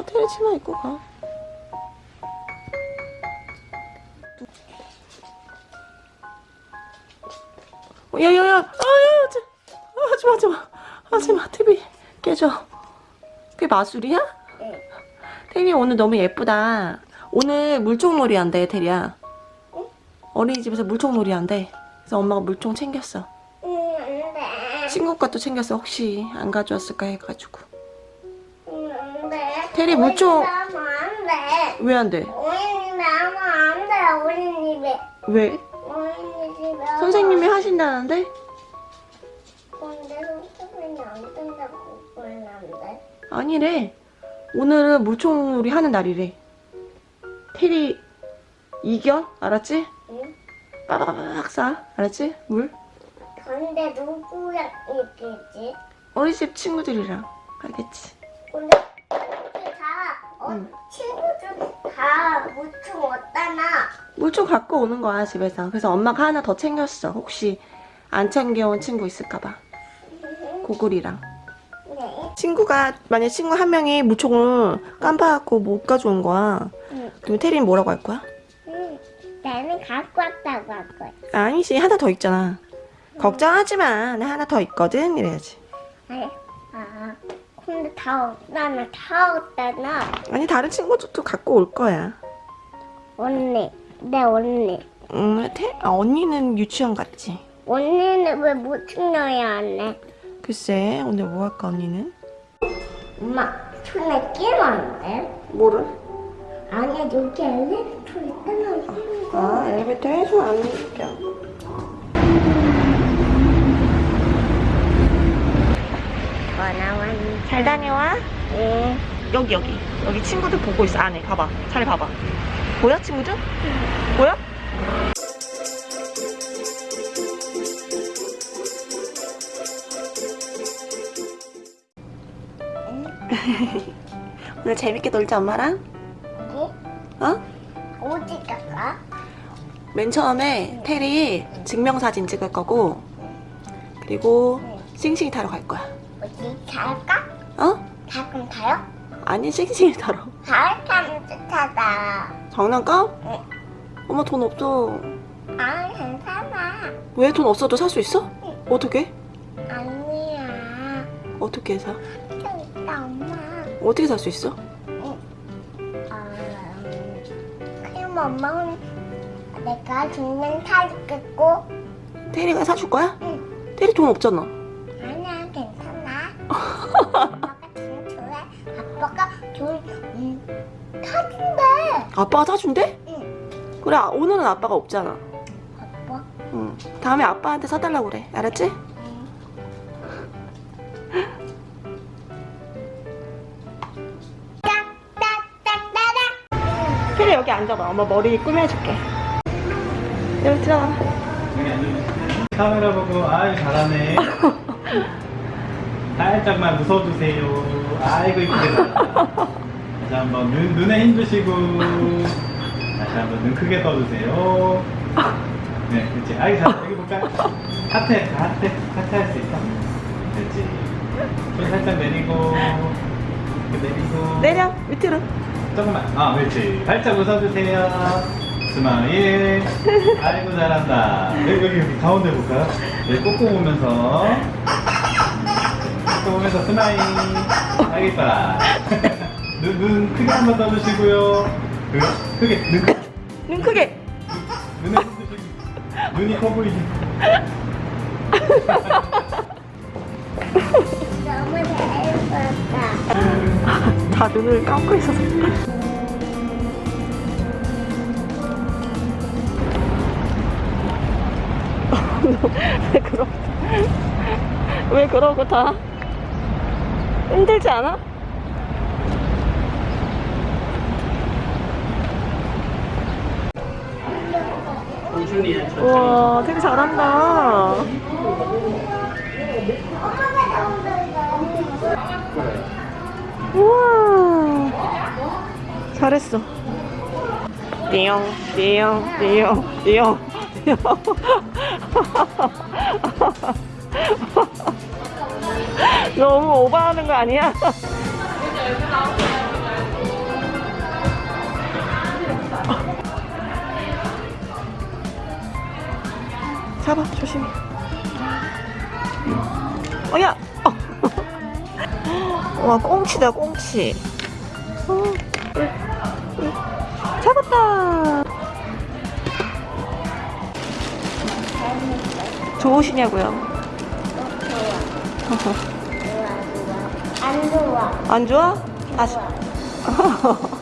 가. 테리 치마 입고 가. 어, 야야 야, 아유, 저, 아, 하지 마, 하지 마, 하지 마, TV 깨져. 그게 마술이야? 응. 테리 오늘 너무 예쁘다. 오늘 물총놀이 한대, 테리야. 응? 어린이집에서 물총놀이 한대. 그래서 엄마가 물총 챙겼어. 응, 안 돼. 친구 것도 챙겼어. 혹시 안 가져왔을까 해가지고. 테리 돼. 왜안 돼? 어린이 나면 안 돼, 어린이집에. 왜? 어린이집에. 선생님이 하신다는데? 근데 선생님이 안 된다고 그러는데. 아니래. 오늘은 물총놀이 하는 날이래. 테리 이겨? 알았지? 응? 빠바바박 쏴. 알았지? 물? 근데 누구랑 있겠지? 어린이집 친구들이랑. 알겠지? 근데 우리 응. 친구들 다 무충 왔다나. 물총 갖고 오는 거야 집에서. 그래서 엄마가 하나 더 챙겼어. 혹시 안 챙겨온 친구 있을까봐. 고글이랑. 네. 친구가 만약 친구 한 명이 물총을 깜빡하고 못 가져온 거야. 응. 그럼 테리는 뭐라고 할 거야? 응. 나는 갖고 왔다고 할 거야. 아니지 하나 더 있잖아. 걱정하지 마. 나 하나 더 있거든. 이래야지. 아니, 아, 근데 다 없다나 다 없다나. 아니 다른 친구들도 갖고 올 거야. 언니, 내 언니. 음, 태, 아, 언니는 유치원 갔지. 언니는 왜 넣어야 안 해? 글쎄 오늘 뭐 할까 언니는? 엄마, 손에 끼면 안 돼? 뭐를? 아니야, 여기 엘리베이터 있잖아. 아 엘리베이터 해서 안 느껴. 전화왔니? 잘 다녀와. 응. 여기 여기 여기 친구들 보고 있어 안에 봐봐 잘 봐봐. 보여 친구들? 보여? 오늘 재밌게 놀자 엄마랑. 어디? 어? 어디 갈까? 맨 처음에 테리 증명사진 찍을 거고 그리고 싱싱이 타러 갈 거야 어디 갈까? 어? 가끔 가요? 아니 싱싱이 타러 가을 타면 좋다다. 장난감? 응. 엄마 돈 없어 아, 괜찮아. 왜 돈 없어도 살 수 있어? 응. 어떻게? 아니야. 어떻게 사? 좀 이따 엄마. 어떻게 살 수 있어? 아, 그럼 엄마는 내가 중면 사주겠고 테리가 사줄 거야? 응. 테리 돈 없잖아 아니야 괜찮아 음, 사준대. 아빠가 사준대? 응. 그래 아, 오늘은 아빠가 없잖아. 아빠? 응. 다음에 아빠한테 사달라고 그래. 알았지? 테리 여기 앉아봐. 엄마 머리 꾸며줄게. 여기 들어가 카메라 보고 아유 잘하네. 살짝만 웃어주세요. 아이고 이쁘게 다 다시 한번 눈, 눈에 힘주시고 다시 한번 눈 크게 떠주세요. 네 그렇지. 아이 잘 여기 볼까? 하트 하트 하트 할 수 있어? 그렇지. 손 살짝 내리고 내리고. 내려 밑으로. 조금만. 아 그렇지. 살짝 웃어주세요. smile. 아이고 잘한다. 여기 여기, 여기 가운데 볼까요? 여기 꼭꼭 오면서. 꼭꼭 오면서 smile. 이뻐라 눈, 눈 크게 한번 떠주시고요. 그, 크게 눈 크게 눈. 크게. 눈에 힘주시고. 눈이 커 보이게 너무 잘했었다 다 눈을 감고 있어서. 왜 그러고 다? 힘들지 않아? 우와 되게 잘한다. 우와. 잘했어. 띠용 띠용 띠용 띠용 띠용. 너무 오버하는 거 아니야? 잡아, 조심히. 어, 야! 어. 와, 꽁치다, 꽁치. 어. 잡았다! 좋으시냐고요? 좋아, 좋아. 안 좋아. 안 좋아? 좋아.